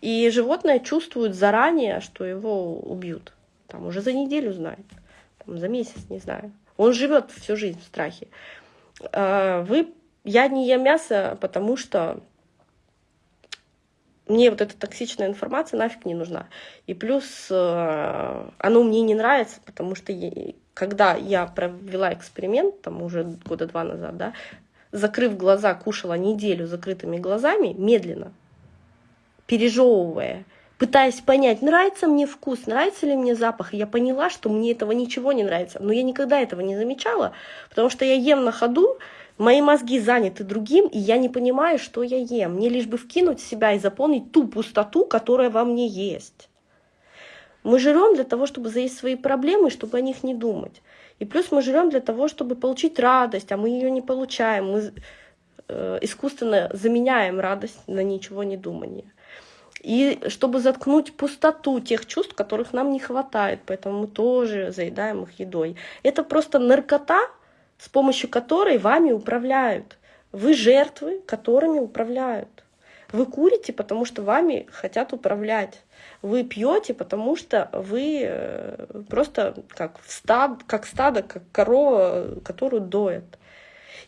и животное чувствует заранее, что его убьют. Там уже за неделю знает, там, за месяц, не знаю. Он живет всю жизнь в страхе. А, вы, я не ем мясо, потому что мне вот эта токсичная информация нафиг не нужна. И плюс э, оно мне не нравится, потому что когда я провела эксперимент, там уже года два назад, да, закрыв глаза, кушала неделю закрытыми глазами, медленно, пережевывая, пытаясь понять, нравится мне вкус, нравится ли мне запах. И я поняла, что мне этого ничего не нравится. Но я никогда этого не замечала, потому что я ем на ходу, Мои мозги заняты другим, и я не понимаю, что я ем. Мне лишь бы вкинуть в себя и заполнить ту пустоту, которая во мне есть. Мы жрем для того, чтобы заесть свои проблемы, чтобы о них не думать. И плюс мы жрем для того, чтобы получить радость, а мы ее не получаем. Мы э, искусственно заменяем радость на ничего не думание. И чтобы заткнуть пустоту тех чувств, которых нам не хватает, поэтому мы тоже заедаем их едой. Это просто наркота, с помощью которой вами управляют. Вы жертвы, которыми управляют. Вы курите, потому что вами хотят управлять. Вы пьете, потому что вы э, просто как, стад, как стадо, как корова, которую доят.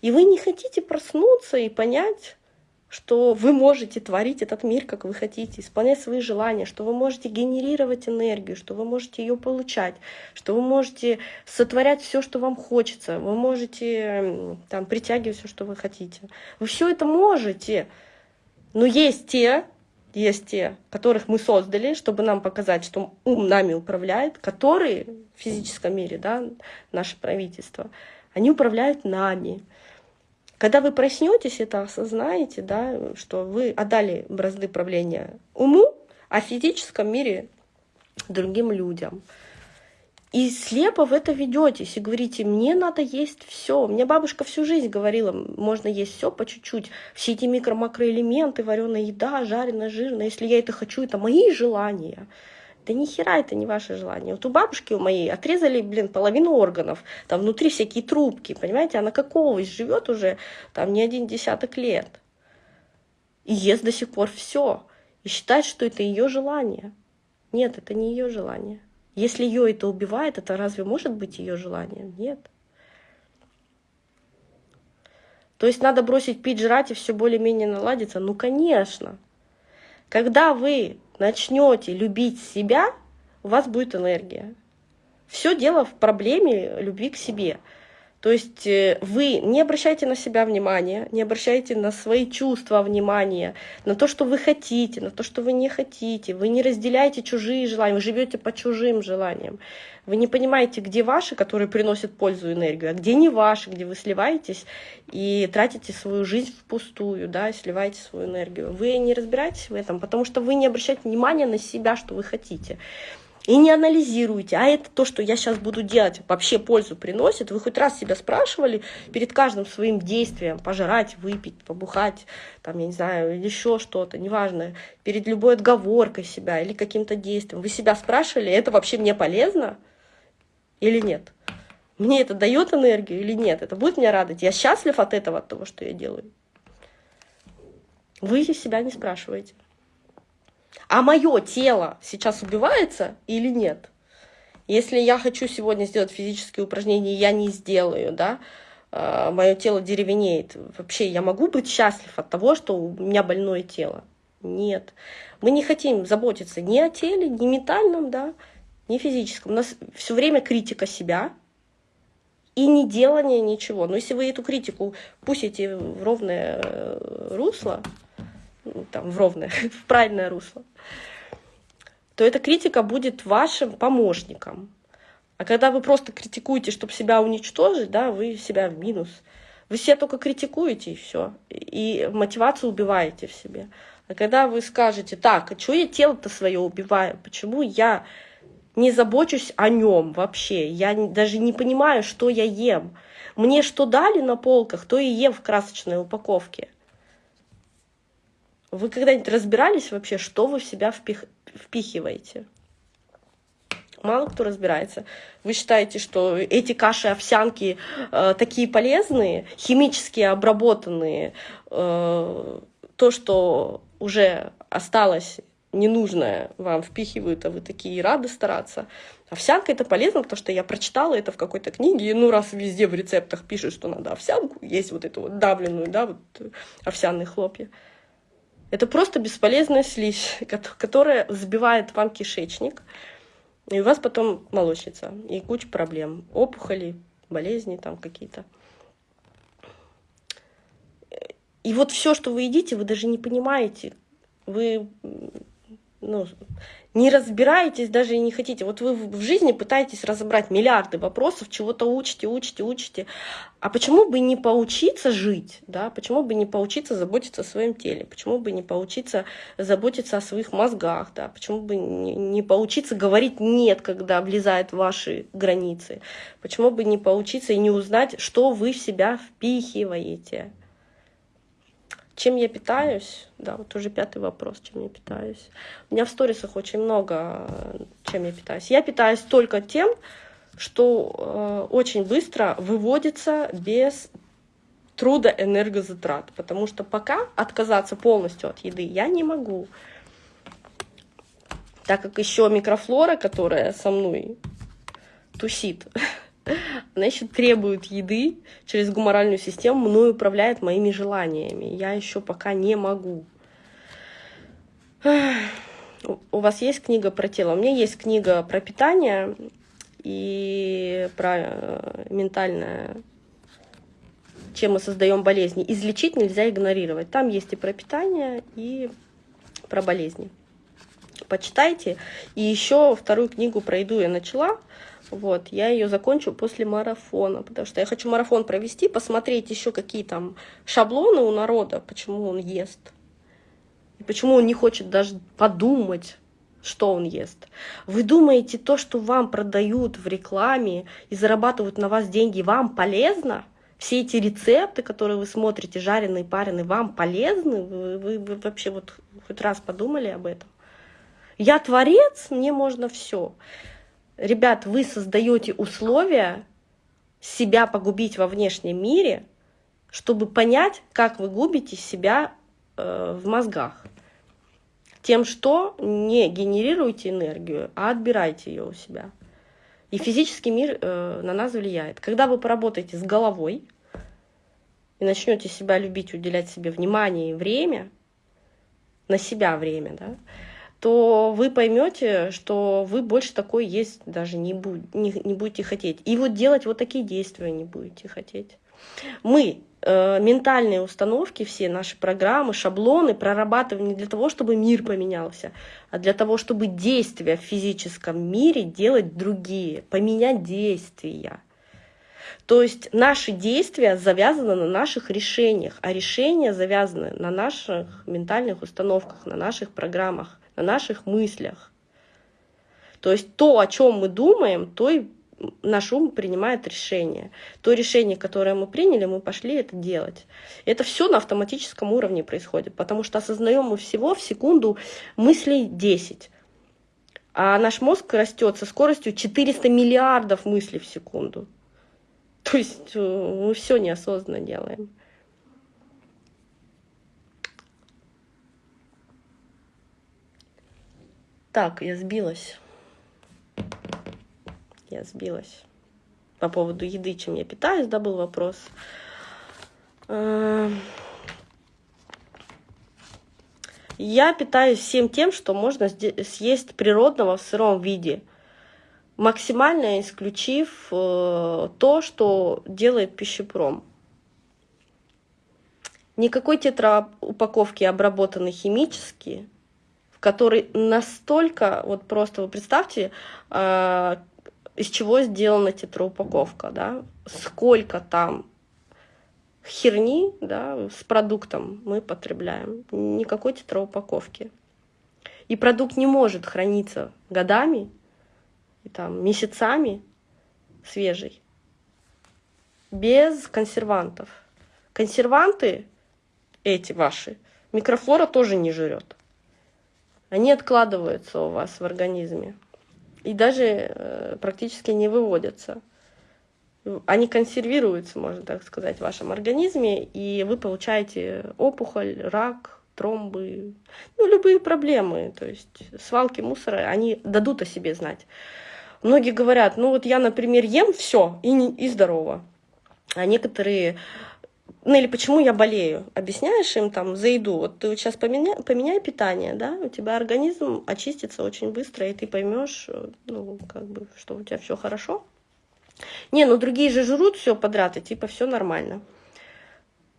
И вы не хотите проснуться и понять, что вы можете творить этот мир, как вы хотите, исполнять свои желания, что вы можете генерировать энергию, что вы можете ее получать, что вы можете сотворять все, что вам хочется, вы можете там, притягивать все, что вы хотите. Вы все это можете. Но есть те, есть те, которых мы создали, чтобы нам показать, что ум нами управляет, которые в физическом мире, да, наше правительство, они управляют нами. Когда вы проснетесь, это осознаете, да, что вы отдали бразды правления уму, а физическом мире другим людям. И слепо в это ведетесь и говорите, мне надо есть все. Мне бабушка всю жизнь говорила, можно есть все по чуть-чуть. Все эти микро-макроэлементы, вареная еда, жареная, жирная. Если я это хочу, это мои желания. Да ни хера это не ваше желание. Вот у бабушки у моей отрезали, блин, половину органов. Там внутри всякие трубки, понимаете? Она как овощ живет уже там не один десяток лет. И ест до сих пор все. И считает, что это ее желание. Нет, это не ее желание. Если ее это убивает, это разве может быть ее желанием? Нет. То есть надо бросить пить, жрать и все более-менее наладится? Ну, конечно. Когда вы начнете любить себя, у вас будет энергия. Все дело в проблеме любви к себе. То есть э, вы не обращайте на себя внимания, не обращайте на свои чувства внимания, на то, что вы хотите, на то, что вы не хотите. Вы не разделяете чужие желания, вы живете по чужим желаниям. Вы не понимаете, где ваши, которые приносят пользу и энергию, а где не ваши, где вы сливаетесь и тратите свою жизнь впустую, да, сливаете свою энергию. Вы не разбираетесь в этом, потому что вы не обращаете внимания на себя, что вы хотите и не анализируете, а это то, что я сейчас буду делать, вообще пользу приносит. Вы хоть раз себя спрашивали перед каждым своим действием, пожрать, выпить, побухать, там, я не знаю, еще что-то, неважно, перед любой отговоркой себя или каким-то действием. Вы себя спрашивали, это вообще мне полезно или нет? Мне это дает энергию или нет? Это будет меня радовать? Я счастлив от этого, от того, что я делаю? Вы себя не спрашиваете а мое тело сейчас убивается или нет? Если я хочу сегодня сделать физические упражнения, я не сделаю, да, а, мое тело деревенеет. Вообще, я могу быть счастлив от того, что у меня больное тело? Нет. Мы не хотим заботиться ни о теле, ни ментальном, да, ни физическом. У нас все время критика себя и не делание ничего. Но если вы эту критику пустите в ровное э, русло, там, в ровное, в правильное русло, то эта критика будет вашим помощником. А когда вы просто критикуете, чтобы себя уничтожить, да, вы себя в минус. Вы себя только критикуете и все. И мотивацию убиваете в себе. А когда вы скажете, так, а что я тело-то свое убиваю? Почему я не забочусь о нем вообще? Я даже не понимаю, что я ем. Мне что дали на полках, то и ем в красочной упаковке. Вы когда-нибудь разбирались вообще, что вы в себя впих... впихиваете? Мало кто разбирается. Вы считаете, что эти каши, овсянки э, такие полезные, химически обработанные, э, то, что уже осталось ненужное вам впихивают, а вы такие рады стараться. Овсянка это полезно, потому что я прочитала это в какой-то книге, и ну раз везде в рецептах пишут, что надо овсянку, есть вот эту вот давленную, да, вот овсяные хлопья. Это просто бесполезная слизь, которая забивает вам кишечник, и у вас потом молочница, и куча проблем, опухоли, болезни там какие-то. И вот все, что вы едите, вы даже не понимаете, вы ну, не разбираетесь даже и не хотите. Вот вы в жизни пытаетесь разобрать миллиарды вопросов, чего-то учите, учите, учите. А почему бы не поучиться жить? Да? Почему бы не поучиться заботиться о своем теле? Почему бы не поучиться заботиться о своих мозгах? Да? Почему бы не, не поучиться говорить «нет», когда влезает в ваши границы? Почему бы не поучиться и не узнать, что вы в себя впихиваете? Чем я питаюсь? Да, вот уже пятый вопрос, чем я питаюсь. У меня в сторисах очень много, чем я питаюсь. Я питаюсь только тем, что э, очень быстро выводится без труда энергозатрат, потому что пока отказаться полностью от еды я не могу, так как еще микрофлора, которая со мной тусит, Она еще требует еды через гуморальную систему, мной управляет моими желаниями. Я еще пока не могу. У вас есть книга про тело? У меня есть книга про питание и про э, ментальное, чем мы создаем болезни. Излечить нельзя игнорировать. Там есть и про питание, и про болезни. Почитайте. И еще вторую книгу про еду я начала. Вот, я ее закончу после марафона, потому что я хочу марафон провести, посмотреть еще какие там шаблоны у народа, почему он ест. И почему он не хочет даже подумать, что он ест. Вы думаете, то, что вам продают в рекламе и зарабатывают на вас деньги, вам полезно? Все эти рецепты, которые вы смотрите, жареные, пареные, вам полезны? Вы, вы, вы вообще вот хоть раз подумали об этом? Я творец, мне можно все. Ребят, вы создаете условия себя погубить во внешнем мире, чтобы понять, как вы губите себя э, в мозгах. Тем, что не генерируете энергию, а отбираете ее у себя. И физический мир э, на нас влияет. Когда вы поработаете с головой и начнете себя любить, уделять себе внимание и время, на себя время, да, то вы поймете, что вы больше такой есть даже не, будь, не, не будете хотеть. И вот делать вот такие действия не будете хотеть. Мы э, ментальные установки, все наши программы, шаблоны прорабатываем не для того, чтобы мир поменялся, а для того, чтобы действия в физическом мире делать другие, поменять действия. То есть наши действия завязаны на наших решениях, а решения завязаны на наших ментальных установках, на наших программах на наших мыслях. То есть то, о чем мы думаем, то и наш ум принимает решение. То решение, которое мы приняли, мы пошли это делать. Это все на автоматическом уровне происходит, потому что осознаем мы всего в секунду мыслей 10. А наш мозг растет со скоростью 400 миллиардов мыслей в секунду. То есть э, мы все неосознанно делаем. Так, я сбилась. Я сбилась. По поводу еды, чем я питаюсь, да, был вопрос. Эм. Я питаюсь всем тем, что можно съесть природного в сыром виде, максимально исключив э, то, что делает пищепром. Никакой тетраупаковки обработаны химически, который настолько, вот просто вы представьте, э, из чего сделана тетраупаковка, да, сколько там херни, да, с продуктом мы потребляем, никакой тетраупаковки. И продукт не может храниться годами, и там, месяцами свежий, без консервантов. Консерванты эти ваши Микрофлора тоже не жрет. Они откладываются у вас в организме и даже э, практически не выводятся. Они консервируются, можно так сказать, в вашем организме, и вы получаете опухоль, рак, тромбы, ну, любые проблемы. То есть свалки мусора, они дадут о себе знать. Многие говорят, ну вот я, например, ем все и, и здорово. А некоторые ну или почему я болею, объясняешь им там за еду, вот ты сейчас поменяй, поменяй питание, да, у тебя организм очистится очень быстро, и ты поймешь, ну, как бы, что у тебя все хорошо. Не, ну другие же жрут все подряд, и типа все нормально.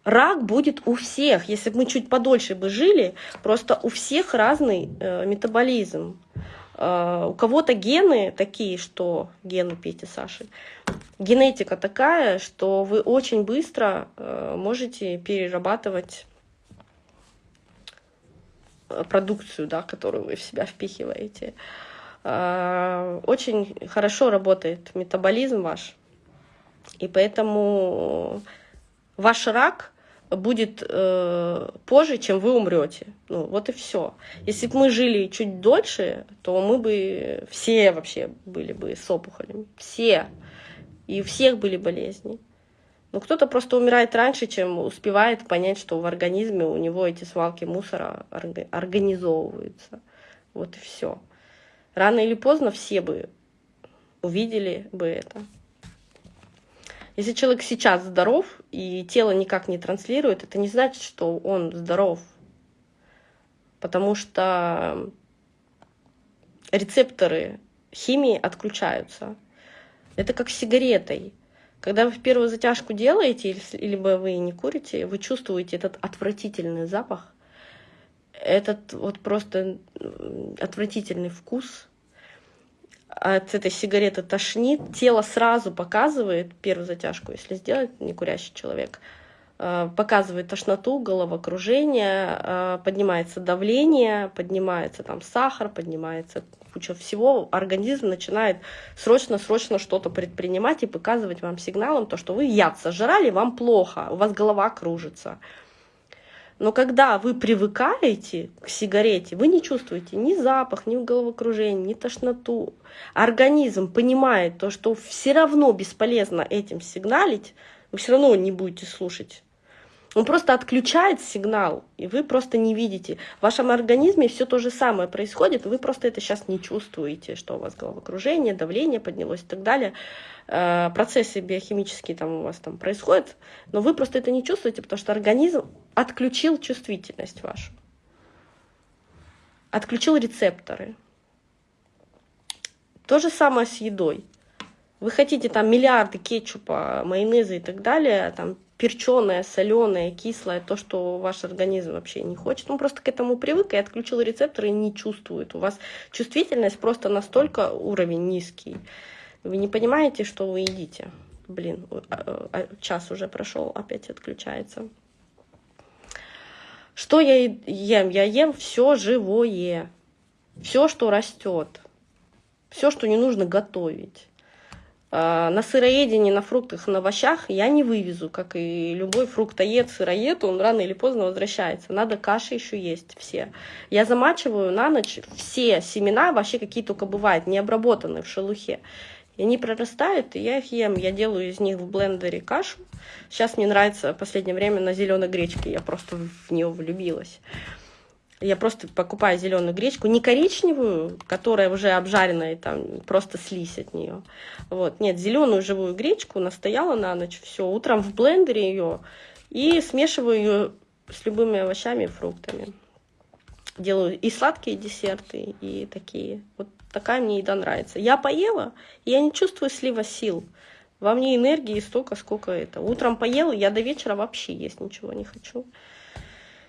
Рак будет у всех, если бы мы чуть подольше бы жили, просто у всех разный э, метаболизм. Э, у кого-то гены такие, что гены Пети Саши, генетика такая, что вы очень быстро э, можете перерабатывать э, продукцию, да, которую вы в себя впихиваете. Очень хорошо работает метаболизм ваш, и поэтому ваш рак будет э, позже, чем вы умрете. Ну, вот и все. Если бы мы жили чуть дольше, то мы бы все вообще были бы с опухолями. Все. И у всех были болезни. Но кто-то просто умирает раньше, чем успевает понять, что в организме у него эти свалки мусора организовываются. Вот и все. Рано или поздно все бы увидели бы это. Если человек сейчас здоров и тело никак не транслирует, это не значит, что он здоров. Потому что рецепторы химии отключаются. Это как с сигаретой. Когда вы первую затяжку делаете, либо вы не курите, вы чувствуете этот отвратительный запах, этот вот просто отвратительный вкус, от этой сигареты тошнит, тело сразу показывает первую затяжку, если сделать некурящий человек, э, показывает тошноту, головокружение, э, поднимается давление, поднимается там сахар, поднимается куча всего, организм начинает срочно-срочно что-то предпринимать и показывать вам сигналом то, что вы яд сожрали, вам плохо, у вас голова кружится. Но когда вы привыкаете к сигарете, вы не чувствуете ни запах, ни головокружение, ни тошноту. Организм понимает то, что все равно бесполезно этим сигналить, вы все равно не будете слушать. Он просто отключает сигнал, и вы просто не видите. В вашем организме все то же самое происходит, вы просто это сейчас не чувствуете, что у вас головокружение, давление поднялось и так далее. Э, процессы биохимические там у вас там происходят, но вы просто это не чувствуете, потому что организм отключил чувствительность вашу, отключил рецепторы. То же самое с едой. Вы хотите там миллиарды кетчупа, майонеза и так далее, там перченое, соленое, кислое, то, что ваш организм вообще не хочет. Он просто к этому привык и отключил рецепторы и не чувствует. У вас чувствительность просто настолько уровень низкий. Вы не понимаете, что вы едите. Блин, а, а, час уже прошел, опять отключается. Что я ем? Я ем все живое, все, что растет, все, что не нужно готовить. А, на сыроедении, на фруктах, на овощах я не вывезу, как и любой фруктоед, сыроед, он рано или поздно возвращается. Надо каши еще есть все. Я замачиваю на ночь все семена, вообще какие только бывают, не обработанные в шелухе. И они прорастают, и я их ем. Я делаю из них в блендере кашу. Сейчас мне нравится в последнее время на зеленой гречке, я просто в нее влюбилась. Я просто покупаю зеленую гречку, не коричневую, которая уже обжаренная, и там просто слизь от нее. Вот, нет, зеленую живую гречку настояла на ночь, все, утром в блендере ее и смешиваю ее с любыми овощами и фруктами. Делаю и сладкие десерты, и такие. Вот такая мне еда нравится. Я поела, и я не чувствую слива сил. Во мне энергии столько, сколько это. Утром поела, я до вечера вообще есть ничего не хочу.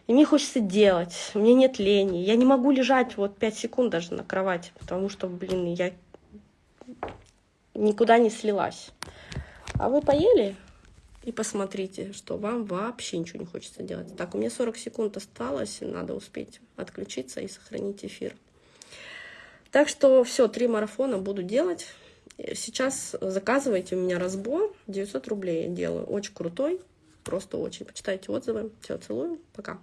И мне хочется делать, мне нет лени. Я не могу лежать вот 5 секунд даже на кровати, потому что, блин, я никуда не слилась. А вы поели? И посмотрите, что вам вообще ничего не хочется делать. Так, у меня 40 секунд осталось, надо успеть отключиться и сохранить эфир. Так что все, три марафона буду делать. Сейчас заказывайте у меня разбор, 900 рублей я делаю, очень крутой, просто очень. Почитайте отзывы. Все, целую, пока.